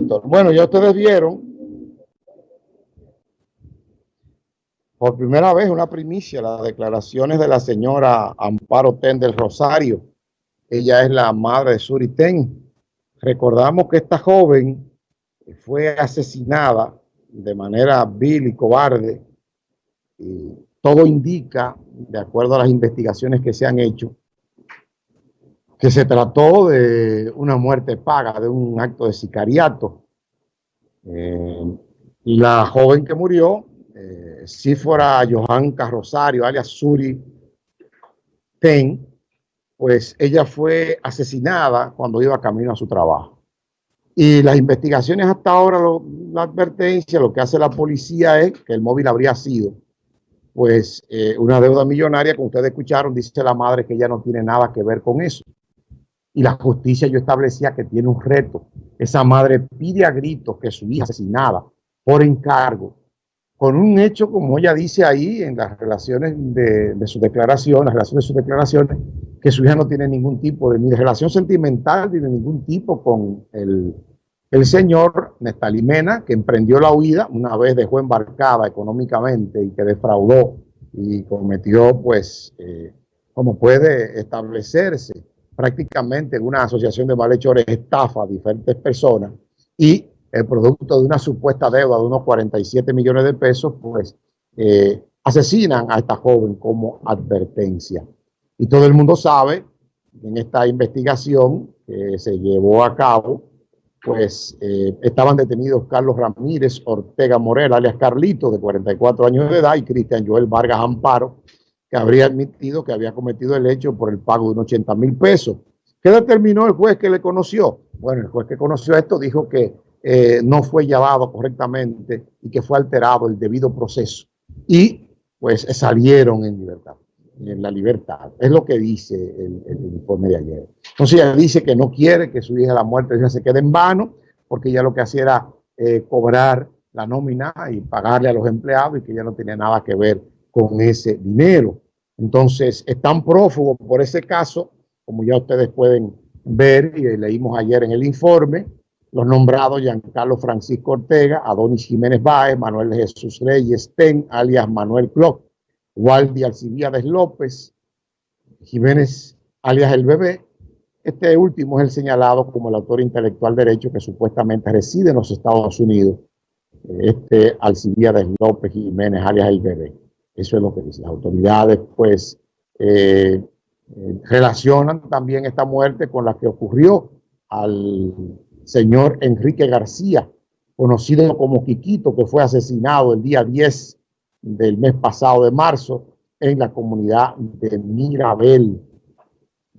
Bueno, ya ustedes vieron por primera vez una primicia las declaraciones de la señora Amparo Ten del Rosario. Ella es la madre de Suriten. Recordamos que esta joven fue asesinada de manera vil y cobarde. Y todo indica, de acuerdo a las investigaciones que se han hecho, que se trató de una muerte paga, de un acto de sicariato. Eh, la joven que murió, eh, fuera Johan Rosario, alias Suri Ten, pues ella fue asesinada cuando iba camino a su trabajo. Y las investigaciones hasta ahora, la advertencia, lo que hace la policía es que el móvil habría sido pues eh, una deuda millonaria, como ustedes escucharon, dice la madre que ella no tiene nada que ver con eso y la justicia yo establecía que tiene un reto. Esa madre pide a gritos que su hija asesinada por encargo, con un hecho, como ella dice ahí en las relaciones de, su declaración, las relaciones de sus declaraciones, que su hija no tiene ningún tipo de, relación sentimental ni de ningún tipo con el, el señor Nestalimena, que emprendió la huida, una vez dejó embarcada económicamente y que defraudó y cometió, pues, eh, como puede establecerse, prácticamente en una asociación de malhechores estafa a diferentes personas y el producto de una supuesta deuda de unos 47 millones de pesos, pues eh, asesinan a esta joven como advertencia. Y todo el mundo sabe en esta investigación que se llevó a cabo, pues eh, estaban detenidos Carlos Ramírez Ortega Morel, alias Carlito, de 44 años de edad, y Cristian Joel Vargas Amparo, que habría admitido que había cometido el hecho por el pago de unos 80 mil pesos. ¿Qué determinó el juez que le conoció? Bueno, el juez que conoció esto dijo que eh, no fue llevado correctamente y que fue alterado el debido proceso. Y pues salieron en libertad, en la libertad. Es lo que dice el, informe de ayer. Entonces ella dice que no quiere que su hija la muerte se quede en vano, porque ella lo que hacía era eh, cobrar la nómina y pagarle a los empleados y que ya no tenía nada que ver con ese dinero. Entonces, están prófugos por ese caso, como ya ustedes pueden ver y leímos ayer en el informe, los nombrados Giancarlo Francisco Ortega, Adonis Jiménez Báez, Manuel Jesús Reyes Ten, alias Manuel Clock, Waldi Alcibiades López, Jiménez, alias El Bebé. Este último es el señalado como el autor intelectual derecho que supuestamente reside en los Estados Unidos. Este Alcibiades López Jiménez, alias El Bebé. Eso es lo que dicen las autoridades, pues eh, eh, relacionan también esta muerte con la que ocurrió al señor Enrique García, conocido como Quiquito, que fue asesinado el día 10 del mes pasado de marzo en la comunidad de Mirabel.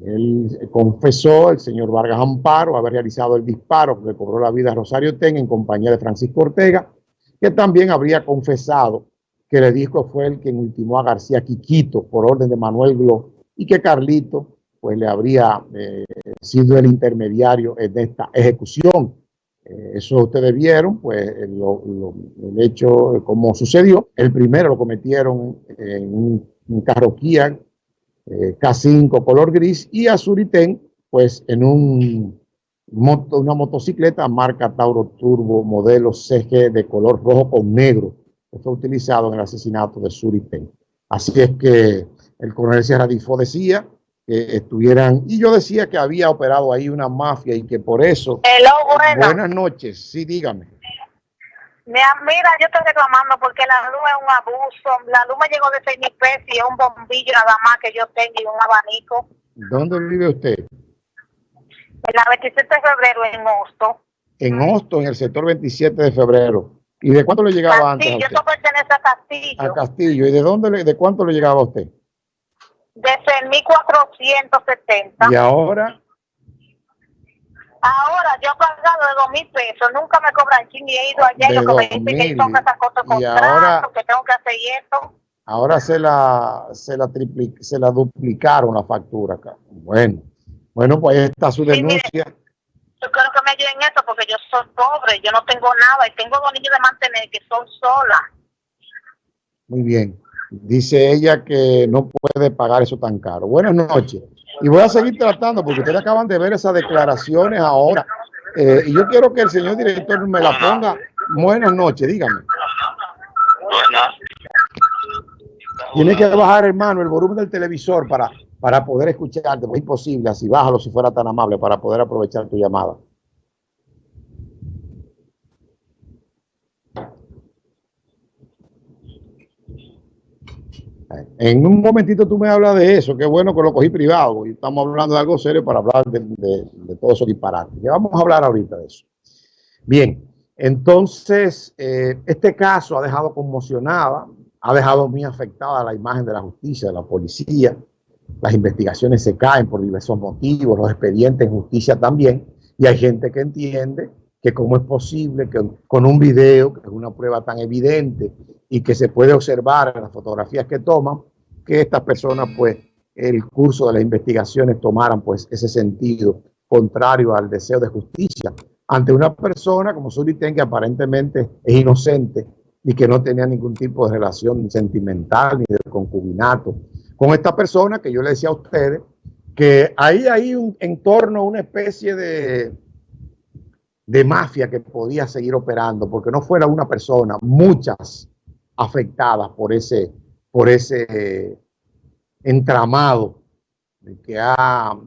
Él confesó, el señor Vargas Amparo, haber realizado el disparo que cobró la vida a Rosario Ten en compañía de Francisco Ortega, que también habría confesado que le dijo fue el que ultimó a García Quiquito por orden de Manuel Glo y que Carlito pues le habría eh, sido el intermediario en esta ejecución. Eh, eso ustedes vieron, pues el hecho, como sucedió. El primero lo cometieron en un, carro Kia eh, K5 color gris y a Suriten, pues en un moto, una motocicleta marca Tauro Turbo modelo CG de color rojo con negro fue utilizado en el asesinato de Suriten. Así es que el coronel Sierra Difo decía que estuvieran, y yo decía que había operado ahí una mafia y que por eso... Buenas noches, sí, dígame. Mira, yo estoy reclamando porque la luz es un abuso. La luz me llegó de 6 mil pesos y es un bombillo nada más que yo tengo y un abanico. ¿Dónde vive usted? En la 27 de febrero, en Hosto. En Hosto, en el sector 27 de febrero. ¿Y de cuánto le llegaba antes? Castillo, esto pertenece a Castillo. A Castillo. ¿Y de dónde, de cuánto le llegaba a usted? De 6.470. ¿Y ahora? Ahora yo he pagado de dos mil pesos, nunca me cobran ching y he ido allá y lo que me dicen que son esas cosas con ahora, que tengo que hacer esto. Ahora se la, se la, se la duplicaron la factura acá. Bueno, bueno, pues ahí está su denuncia yo quiero que me ayuden esto porque yo soy pobre, yo no tengo nada y tengo dos niños de mantener que son solas. Muy bien. Dice ella que no puede pagar eso tan caro. Buenas noches. Y voy a seguir tratando porque ustedes acaban de ver esas declaraciones ahora Eh, y yo quiero que el señor director me la ponga. Buenas noches, dígame. Buenas. Tiene que bajar, hermano, el volumen del televisor para, para poder escucharte. Es imposible, así bájalo si fuera tan amable para poder aprovechar tu llamada. En un momentito tú me hablas de eso, qué bueno que lo cogí privado, y estamos hablando de algo serio para hablar de, de, todo eso disparate. Ya vamos a hablar ahorita de eso. Bien, entonces, eh, este caso ha dejado conmocionada, ha dejado muy afectada la imagen de la justicia, de la policía. Las investigaciones se caen por diversos motivos, los expedientes en justicia también, y hay gente que entiende que cómo es posible que con un video, que es una prueba tan evidente y que se puede observar en las fotografías que toman, que estas personas, pues, el curso de las investigaciones tomaran, pues, ese sentido contrario al deseo de justicia ante una persona como Suriten que aparentemente es inocente y que no tenía ningún tipo de relación sentimental ni de concubinato con esta persona que yo le decía a ustedes que ahí hay un entorno, una especie de de mafia que podía seguir operando, porque no fuera una persona, muchas afectadas por ese, por ese entramado que ha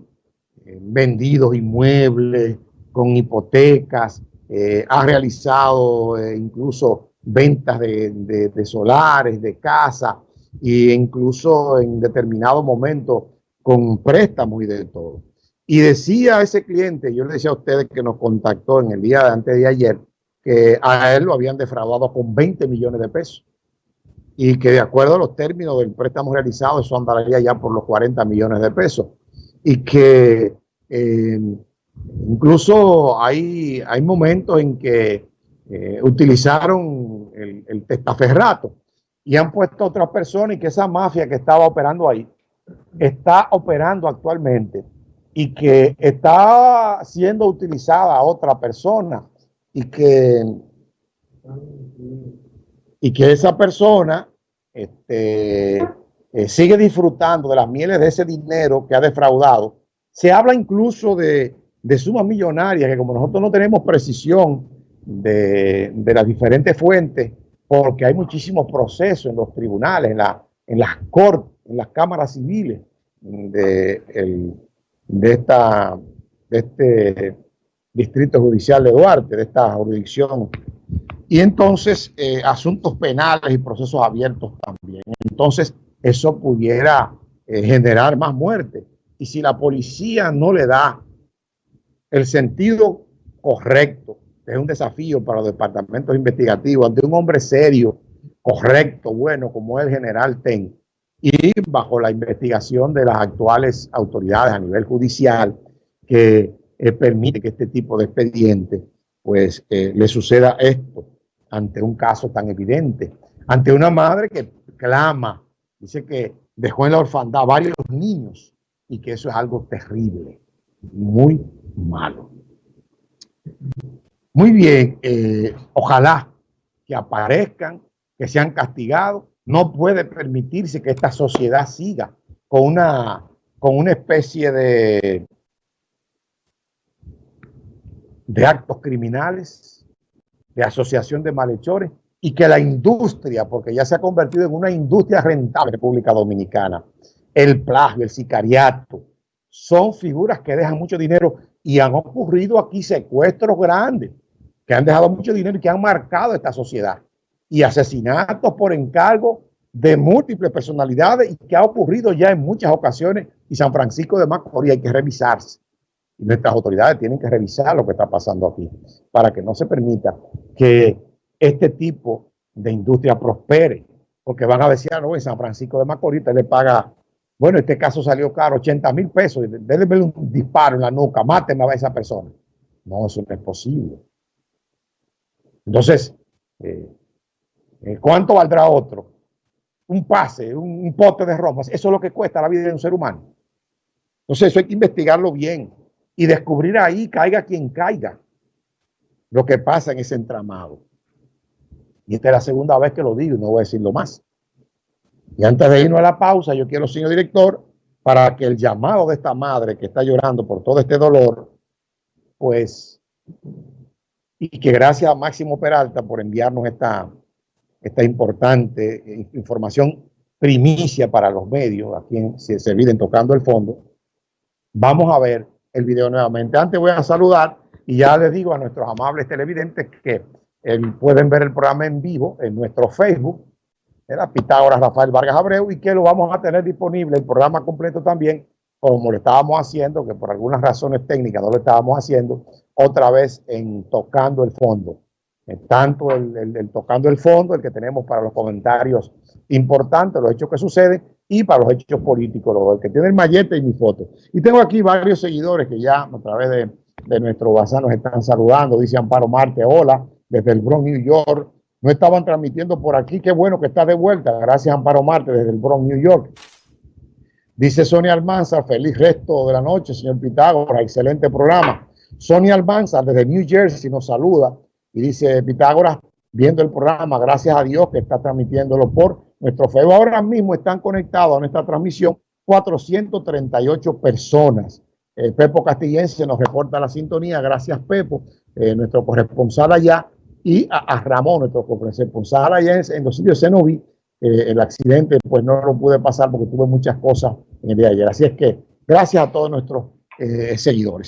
eh, vendido inmuebles con hipotecas, eh, ha realizado eh, incluso ventas de, de, solares, de casa, e incluso en determinado momento con préstamos y de todo. Y decía a ese cliente, yo le decía a ustedes que nos contactó en el día de antes de ayer, que a él lo habían defraudado con 20 millones de pesos y que de acuerdo a los términos del préstamo realizado, eso andaría ya por los 40 millones de pesos. Y que eh, incluso hay, hay momentos en que eh, utilizaron el, el, testaferrato y han puesto otras personas y que esa mafia que estaba operando ahí está operando actualmente y que está siendo utilizada a otra persona y que, y que esa persona este, eh, sigue disfrutando de las mieles de ese dinero que ha defraudado. Se habla incluso de, de sumas millonarias que como nosotros no tenemos precisión de, de, las diferentes fuentes, porque hay muchísimos procesos en los tribunales, en, la, en las cortes, en las cámaras civiles de el, de, esta, de este distrito judicial de Duarte, de esta jurisdicción. Y entonces eh, asuntos penales y procesos abiertos también. Entonces eso pudiera eh, generar más muerte. Y si la policía no le da el sentido correcto, es un desafío para los departamentos investigativos ante un hombre serio, correcto, bueno, como el general Ten, y bajo la investigación de las actuales autoridades a nivel judicial que eh, permite que este tipo de expediente pues eh, le suceda esto ante un caso tan evidente, ante una madre que clama, dice que dejó en la orfandad varios niños y que eso es algo terrible, muy malo. Muy bien, eh, ojalá que aparezcan, que sean castigados. No puede permitirse que esta sociedad siga con una, con una especie de, de actos criminales, de asociación de malhechores, y que la industria, porque ya se ha convertido en una industria rentable en República Dominicana, el plagio, el sicariato, son figuras que dejan mucho dinero y han ocurrido aquí secuestros grandes que han dejado mucho dinero y que han marcado esta sociedad y asesinatos por encargo de múltiples personalidades y que ha ocurrido ya en muchas ocasiones y San Francisco de Macorís hay que revisarse. Y nuestras autoridades tienen que revisar lo que está pasando aquí para que no se permita que este tipo de industria prospere. Porque van a decir, ah, no, San Francisco de Macorís te le paga, bueno, este caso salió caro, 80 mil pesos, déle un disparo en la nuca, máteme a esa persona. No, eso no es posible. Entonces, eh, eh, ¿Cuánto valdrá otro? Un pase, un, pote de ropas. Eso es lo que cuesta la vida de un ser humano. Entonces eso hay que investigarlo bien y descubrir ahí, caiga quien caiga, lo que pasa en ese entramado. Y esta es la segunda vez que lo digo y no voy a decirlo más. Y antes de irnos a la pausa, yo quiero, señor director, para que el llamado de esta madre que está llorando por todo este dolor, pues y que gracias a Máximo Peralta por enviarnos esta, esta importante información primicia para los medios, a quien se, se tocando el fondo. Vamos a ver el video nuevamente. Antes voy a saludar y ya les digo a nuestros amables televidentes que eh, pueden ver el programa en vivo en nuestro Facebook, en la Pitágoras Rafael Vargas Abreu, y que lo vamos a tener disponible, el programa completo también, como lo estábamos haciendo, que por algunas razones técnicas no lo estábamos haciendo, otra vez en Tocando el Fondo. Eh, tanto el, Tocando el Fondo, el que tenemos para los comentarios importantes, los hechos que suceden, y para los hechos políticos, los que tiene el mallete y mi foto. Y tengo aquí varios seguidores que ya a través de, de nuestro WhatsApp nos están saludando. Dice Amparo Marte, hola, desde el Bronx, New York. No estaban transmitiendo por aquí, qué bueno que está de vuelta. Gracias Amparo Marte desde el Bronx, New York. Dice Sonia Almanza, feliz resto de la noche, señor Pitágoras, excelente programa. Sonia Almanza desde New Jersey nos saluda y dice Pitágoras, viendo el programa, gracias a Dios que está transmitiéndolo por nuestro Facebook. Ahora mismo están conectados a nuestra transmisión 438 personas. Eh, Pepo Castillense nos reporta la sintonía. Gracias, Pepo, eh, nuestro corresponsal allá, y a, Ramón, nuestro corresponsal allá en, en los sitios Cenoví. Eh, el accidente, pues no lo pude pasar porque tuve muchas cosas en el día de ayer. Así es que gracias a todos nuestros seguidores.